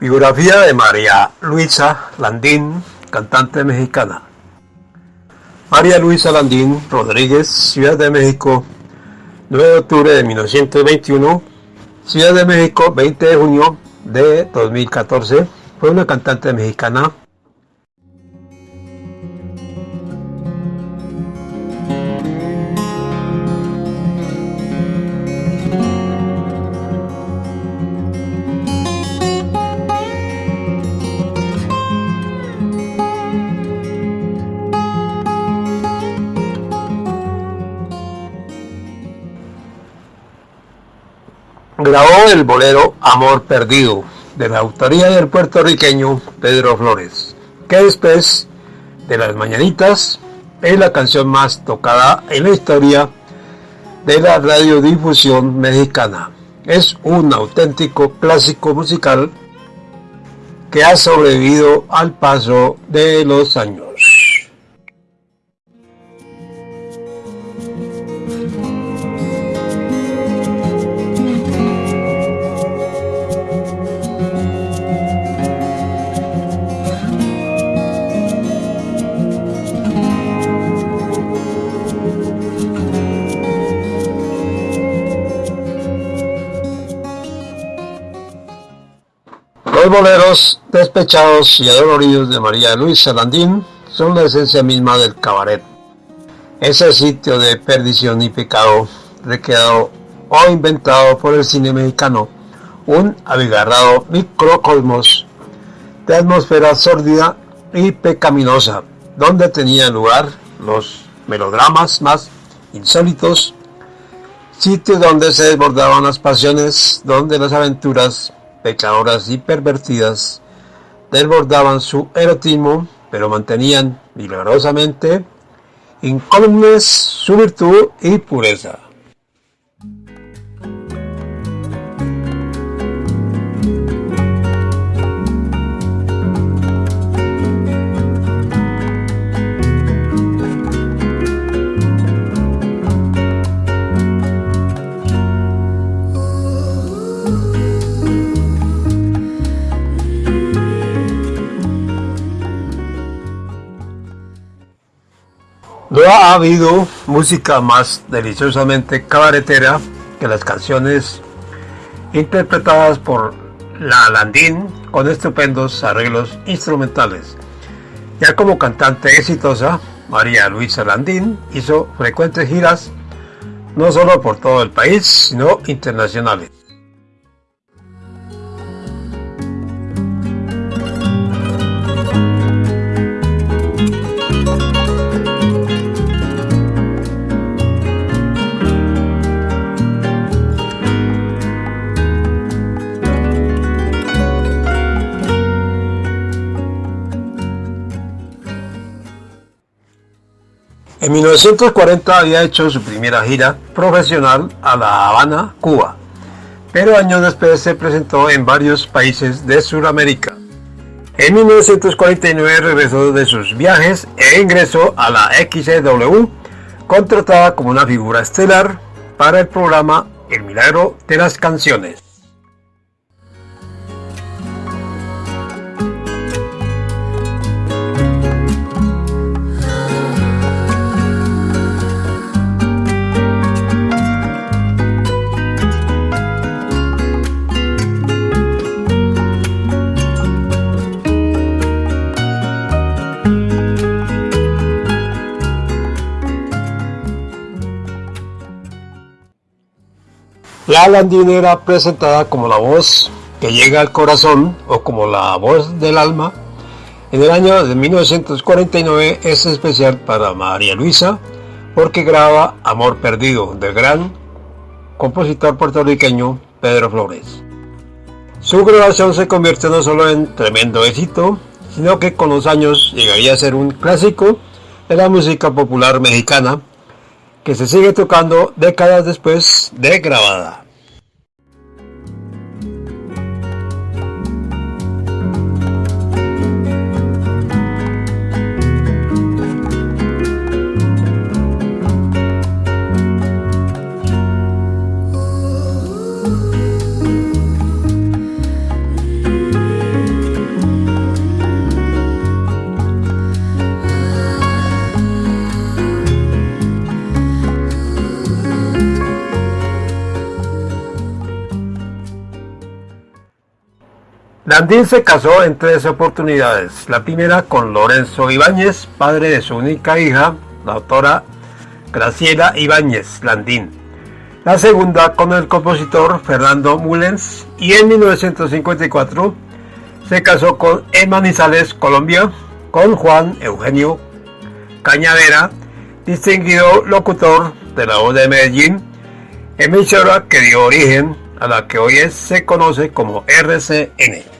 Biografía de María Luisa Landín, cantante mexicana. María Luisa Landín Rodríguez, Ciudad de México, 9 de octubre de 1921, Ciudad de México, 20 de junio de 2014, fue una cantante mexicana grabó el bolero Amor Perdido, de la autoría del puertorriqueño Pedro Flores, que después de las mañanitas es la canción más tocada en la historia de la radiodifusión mexicana. Es un auténtico clásico musical que ha sobrevivido al paso de los años. Los boleros despechados y adoloridos de María Luisa Landín son la esencia misma del cabaret. Ese sitio de perdición y pecado recreado o inventado por el cine mexicano, un abigarrado microcosmos de atmósfera sórdida y pecaminosa, donde tenían lugar los melodramas más insólitos, sitio donde se desbordaban las pasiones, donde las aventuras pecadoras y pervertidas, desbordaban su erotismo, pero mantenían milagrosamente incólumes su virtud y pureza. No ha habido música más deliciosamente cabaretera que las canciones interpretadas por la Landín con estupendos arreglos instrumentales. Ya como cantante exitosa, María Luisa Landín hizo frecuentes giras no solo por todo el país, sino internacionales. En 1940 había hecho su primera gira profesional a La Habana, Cuba, pero años después se presentó en varios países de Sudamérica. En 1949 regresó de sus viajes e ingresó a la XW, contratada como una figura estelar para el programa El Milagro de las Canciones. La Landín era presentada como la voz que llega al corazón o como la voz del alma. En el año de 1949 es especial para María Luisa porque graba Amor Perdido del gran compositor puertorriqueño Pedro Flores. Su grabación se convierte no solo en tremendo éxito, sino que con los años llegaría a ser un clásico de la música popular mexicana que se sigue tocando décadas después de grabada. Landín se casó en tres oportunidades. La primera con Lorenzo Ibáñez, padre de su única hija, la autora Graciela Ibáñez Landín. La segunda con el compositor Fernando Mullens y en 1954 se casó con Emanizales, Colombia, con Juan Eugenio Cañadera, distinguido locutor de la voz de Medellín, emisora que dio origen a la que hoy se conoce como RCN.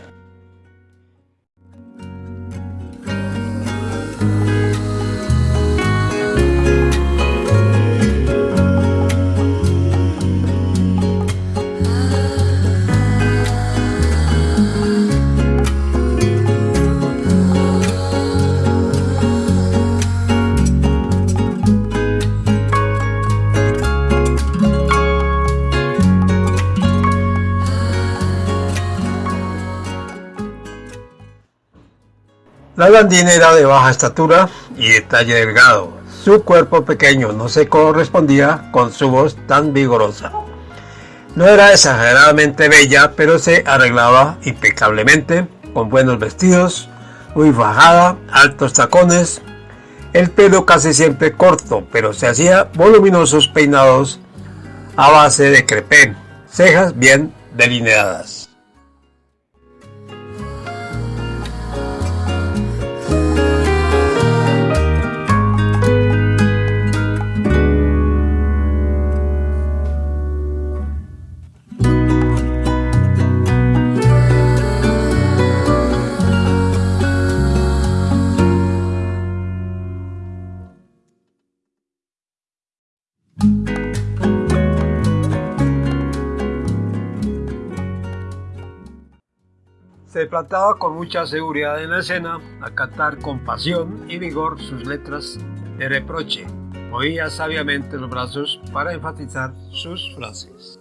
La blandina era de baja estatura y de talle delgado. Su cuerpo pequeño no se correspondía con su voz tan vigorosa. No era exageradamente bella, pero se arreglaba impecablemente, con buenos vestidos, muy fajada, altos tacones, el pelo casi siempre corto, pero se hacía voluminosos peinados a base de crepé, cejas bien delineadas. Se plantaba con mucha seguridad en la escena a cantar con pasión y vigor sus letras de reproche. Movía sabiamente los brazos para enfatizar sus frases.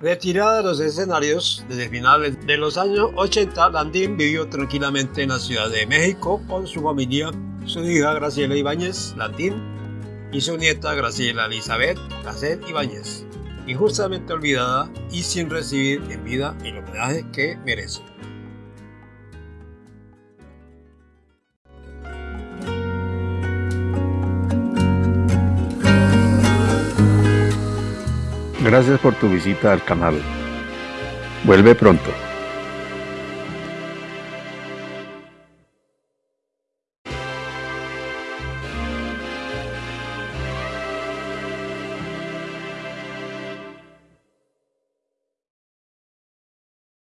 Retirada de los escenarios desde finales de los años 80, Landín vivió tranquilamente en la Ciudad de México con su familia, su hija Graciela Ibáñez Landín y su nieta Graciela Elizabeth Casset Ibáñez, injustamente olvidada y sin recibir en vida el homenaje que merece. Gracias por tu visita al canal. Vuelve pronto.